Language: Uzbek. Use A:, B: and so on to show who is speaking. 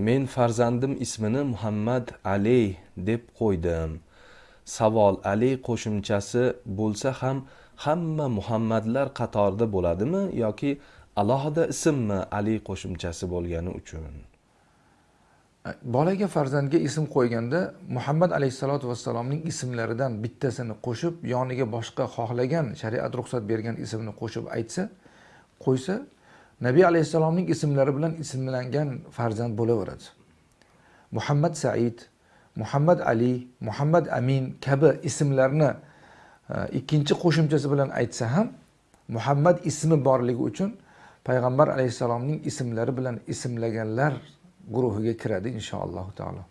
A: men farzandim ismini muhammad ali deb qo'ydim. Savol ali qo'shimchasi bo'lsa ham hamma muhammadlar qatorida bo'ladimi yoki alohida ismmi ali qo'shimchasi bo'lgani uchun?
B: Bolaga farzandga ism qo'yganda muhammad alayhissalotu vassalomning ismlaridan bittasini qo'shib yoniga boshqa xohlagan shariat ruxsat bergan ismni qo'shib aytsa qo'ysa nabiy alayhissalomning ismlari bilan ismlangan farzand bo'laveradi. Muhammad said muhammad ali muhammad amin kabi ismlarni e, ikkinchi qo'shimchasi bilan aytsa ham muhammad ismi borligi uchun payg'ambar alayhissalomning ismlari bilan ismlaganlar guruhiga kiradi inshaalloh taolo.